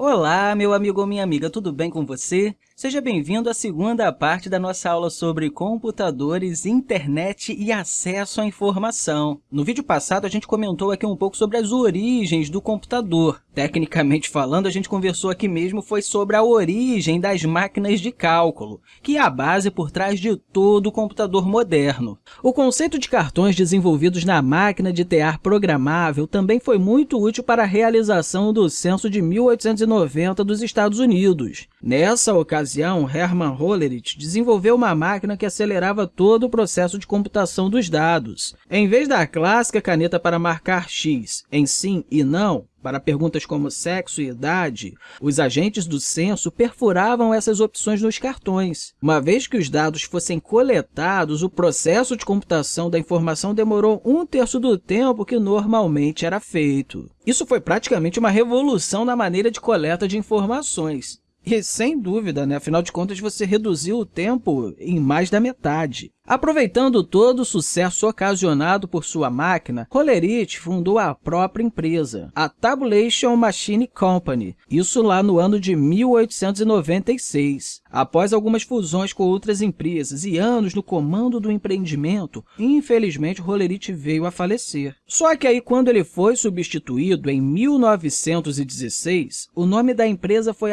Olá, meu amigo ou minha amiga, tudo bem com você? Seja bem-vindo à segunda parte da nossa aula sobre computadores, internet e acesso à informação. No vídeo passado, a gente comentou aqui um pouco sobre as origens do computador. Tecnicamente falando, a gente conversou aqui mesmo foi sobre a origem das máquinas de cálculo, que é a base por trás de todo o computador moderno. O conceito de cartões desenvolvidos na máquina de tear programável também foi muito útil para a realização do censo de 1890 dos Estados Unidos. Nessa ocasião, Hermann Hollerith desenvolveu uma máquina que acelerava todo o processo de computação dos dados. Em vez da clássica caneta para marcar X em sim e não, para perguntas como sexo e idade, os agentes do censo perfuravam essas opções nos cartões. Uma vez que os dados fossem coletados, o processo de computação da informação demorou um terço do tempo que normalmente era feito. Isso foi praticamente uma revolução na maneira de coleta de informações. E, sem dúvida, né? afinal de contas, você reduziu o tempo em mais da metade. Aproveitando todo o sucesso ocasionado por sua máquina, Hollerith fundou a própria empresa, a Tabulation Machine Company, isso lá no ano de 1896. Após algumas fusões com outras empresas e anos no comando do empreendimento, infelizmente Hollerith veio a falecer. Só que aí, quando ele foi substituído em 1916, o nome da empresa foi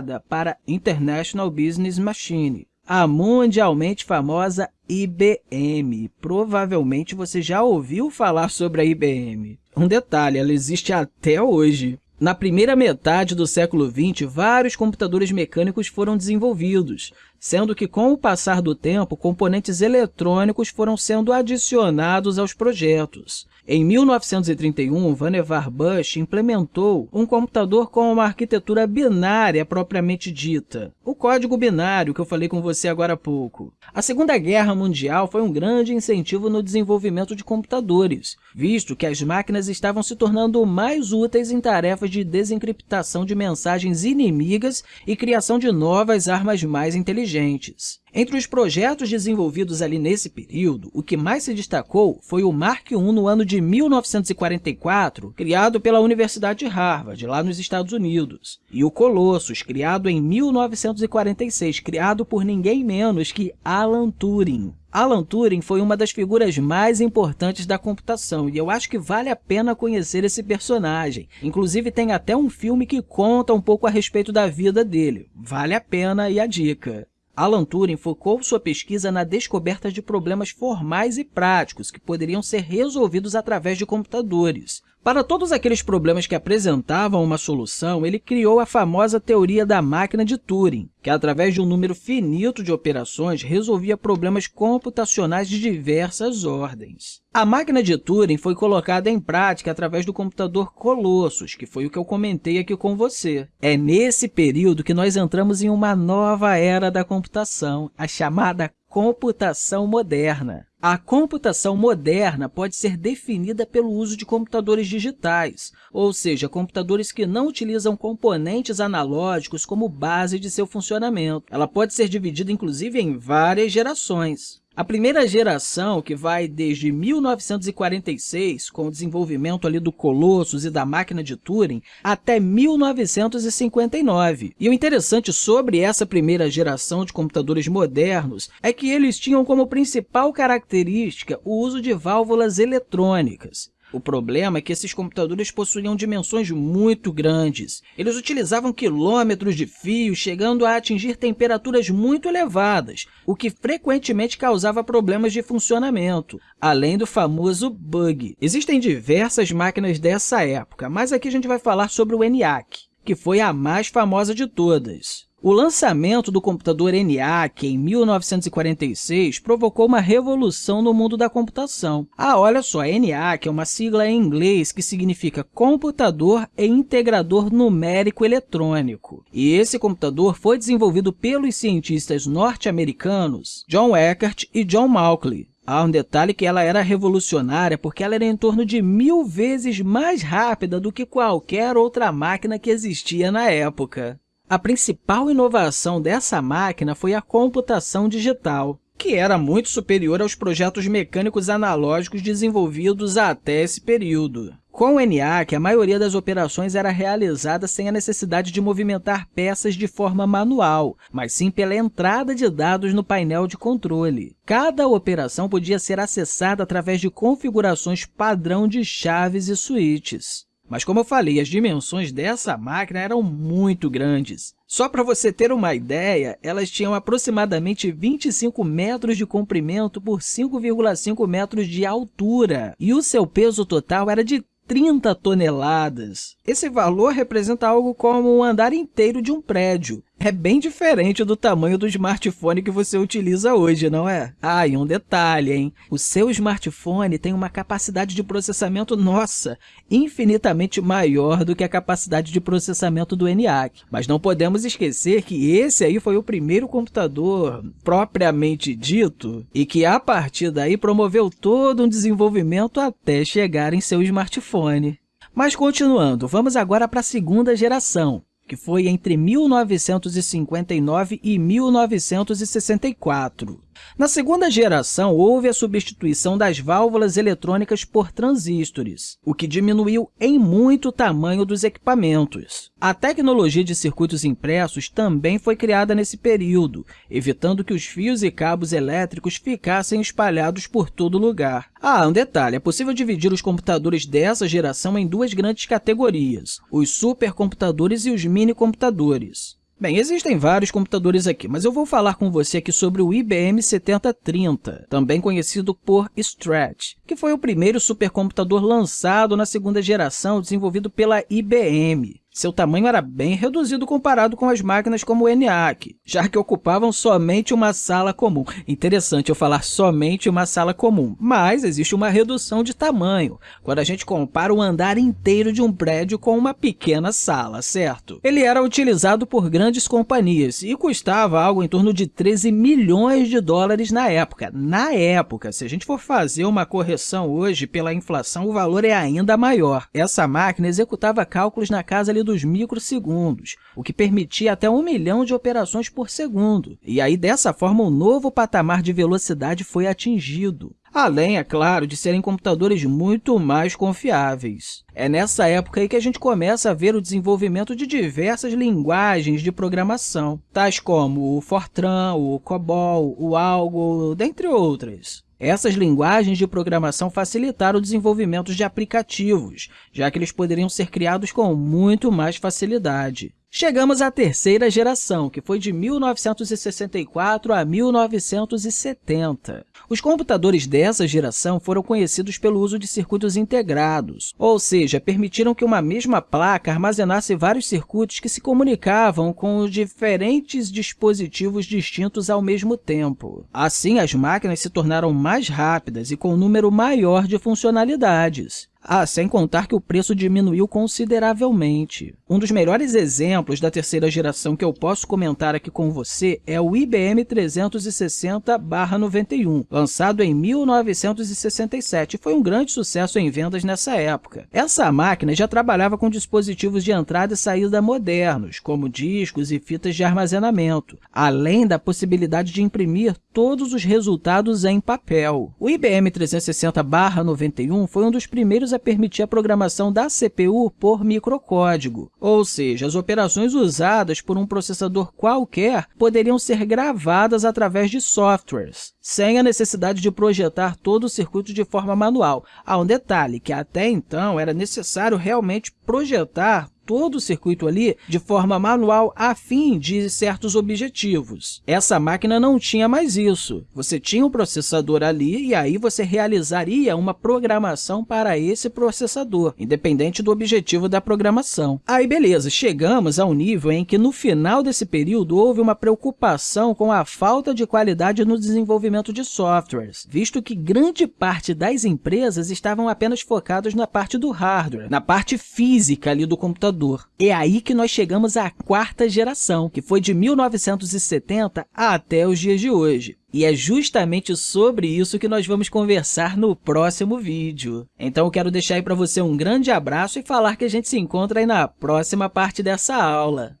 alterada para International Business Machine, a mundialmente famosa IBM. Provavelmente você já ouviu falar sobre a IBM. Um detalhe, ela existe até hoje. Na primeira metade do século XX, vários computadores mecânicos foram desenvolvidos, sendo que, com o passar do tempo, componentes eletrônicos foram sendo adicionados aos projetos. Em 1931, Vannevar Bush implementou um computador com uma arquitetura binária propriamente dita, o código binário que eu falei com você agora há pouco. A Segunda Guerra Mundial foi um grande incentivo no desenvolvimento de computadores, visto que as máquinas estavam se tornando mais úteis em tarefas de desencriptação de mensagens inimigas e criação de novas armas mais inteligentes. Entre os projetos desenvolvidos ali nesse período, o que mais se destacou foi o Mark I no ano de 1944, criado pela Universidade de Harvard, lá nos Estados Unidos, e o Colossus, criado em 1946, criado por ninguém menos que Alan Turing. Alan Turing foi uma das figuras mais importantes da computação e eu acho que vale a pena conhecer esse personagem. Inclusive, tem até um filme que conta um pouco a respeito da vida dele. Vale a pena e a dica. Alan Turing focou sua pesquisa na descoberta de problemas formais e práticos que poderiam ser resolvidos através de computadores. Para todos aqueles problemas que apresentavam uma solução, ele criou a famosa teoria da máquina de Turing, que, através de um número finito de operações, resolvia problemas computacionais de diversas ordens. A máquina de Turing foi colocada em prática através do computador Colossus, que foi o que eu comentei aqui com você. É nesse período que nós entramos em uma nova era da computação, a chamada computação moderna. A computação moderna pode ser definida pelo uso de computadores digitais, ou seja, computadores que não utilizam componentes analógicos como base de seu funcionamento. Ela pode ser dividida, inclusive, em várias gerações. A primeira geração, que vai desde 1946, com o desenvolvimento ali do Colossus e da máquina de Turing, até 1959. E o interessante sobre essa primeira geração de computadores modernos é que eles tinham como principal característica o uso de válvulas eletrônicas. O problema é que esses computadores possuíam dimensões muito grandes. Eles utilizavam quilômetros de fio, chegando a atingir temperaturas muito elevadas, o que frequentemente causava problemas de funcionamento, além do famoso bug. Existem diversas máquinas dessa época, mas aqui a gente vai falar sobre o ENIAC, que foi a mais famosa de todas. O lançamento do computador ENIAC em 1946 provocou uma revolução no mundo da computação. Ah, olha só, ENIAC é uma sigla em inglês que significa Computador e Integrador Numérico Eletrônico. E esse computador foi desenvolvido pelos cientistas norte-americanos John Eckert e John Mauchly. Há um detalhe que ela era revolucionária porque ela era em torno de mil vezes mais rápida do que qualquer outra máquina que existia na época. A principal inovação dessa máquina foi a computação digital. que era muito superior aos projetos mecânicos analógicos desenvolvidos até esse período. Com o ENIAC, a maioria das operações era realizada sem a necessidade de movimentar peças de forma manual, mas sim pela entrada de dados no painel de controle. Cada operação podia ser acessada através de configurações padrão de chaves e switches. Mas, como eu falei, as dimensões dessa máquina eram muito grandes. Só para você ter uma ideia, elas tinham aproximadamente 25 metros de comprimento por 5,5 metros de altura, e o seu peso total era de 30 toneladas. Esse valor representa algo como um andar inteiro de um prédio. É bem diferente do tamanho do smartphone que você utiliza hoje, não é? Ah, e um detalhe, hein? O seu smartphone tem uma capacidade de processamento, nossa, infinitamente maior do que a capacidade de processamento do ENIAC. Mas não podemos esquecer que esse aí foi o primeiro computador propriamente dito e que, a partir daí, promoveu todo um desenvolvimento até chegar em seu smartphone. Mas continuando, vamos agora para a segunda geração, que foi entre 1959 e 1964. Na segunda geração, houve a substituição das válvulas eletrônicas por transistores, o que diminuiu em muito o tamanho dos equipamentos. A tecnologia de circuitos impressos também foi criada nesse período, evitando que os fios e cabos elétricos ficassem espalhados por todo lugar. Ah, um detalhe, é possível dividir os computadores dessa geração em duas grandes categorias, os supercomputadores e os minicomputadores. Bem, existem vários computadores aqui, mas eu vou falar com você aqui sobre o IBM 7030, também conhecido por Strat, que foi o primeiro supercomputador lançado na segunda geração desenvolvido pela IBM. Seu tamanho era bem reduzido comparado com as máquinas como o ENIAC, já que ocupavam somente uma sala comum. Interessante eu falar somente uma sala comum, mas existe uma redução de tamanho, quando a gente compara o andar inteiro de um prédio com uma pequena sala, certo? Ele era utilizado por grandes companhias e custava algo em torno de 13 milhões de dólares na época. Na época, se a gente for fazer uma correção hoje pela inflação, o valor é ainda maior. Essa máquina executava cálculos na casa dos microsegundos, o que permitia até um milhão de operações por segundo. E aí, dessa forma, um novo patamar de velocidade foi atingido. Além, é claro, de serem computadores muito mais confiáveis. É nessa época aí que a gente começa a ver o desenvolvimento de diversas linguagens de programação, tais como o Fortran, o COBOL, o Algo, dentre outras. Essas linguagens de programação facilitaram o desenvolvimento de aplicativos, já que eles poderiam ser criados com muito mais facilidade. Chegamos à terceira geração, que foi de 1964 a 1970. Os computadores dessa geração foram conhecidos pelo uso de circuitos integrados, ou seja, permitiram que uma mesma placa armazenasse vários circuitos que se comunicavam com diferentes dispositivos distintos ao mesmo tempo. Assim, as máquinas se tornaram mais rápidas e com um número maior de funcionalidades. Ah, sem contar que o preço diminuiu consideravelmente. Um dos melhores exemplos da terceira geração que eu posso comentar aqui com você é o IBM 360-91, lançado em 1967 e foi um grande sucesso em vendas nessa época. Essa máquina já trabalhava com dispositivos de entrada e saída modernos, como discos e fitas de armazenamento, além da possibilidade de imprimir todos os resultados em papel. O IBM 360-91 foi um dos primeiros a permitir a programação da CPU por microcódigo, ou seja, as operações usadas por um processador qualquer poderiam ser gravadas através de softwares, sem a necessidade de projetar todo o circuito de forma manual. Há um detalhe, que até então era necessário realmente projetar todo o circuito ali de forma manual a fim de certos objetivos. Essa máquina não tinha mais isso. Você tinha um processador ali e aí você realizaria uma programação para esse processador, independente do objetivo da programação. Aí, beleza, chegamos ao nível em que no final desse período houve uma preocupação com a falta de qualidade no desenvolvimento de softwares, visto que grande parte das empresas estavam apenas focadas na parte do hardware, na parte física ali do computador computador. É aí que nós chegamos à quarta geração, que foi de 1970 até os dias de hoje. E é justamente sobre isso que nós vamos conversar no próximo vídeo. Então eu quero deixar aí para você um grande abraço e falar que a gente se encontra aí na próxima parte dessa aula.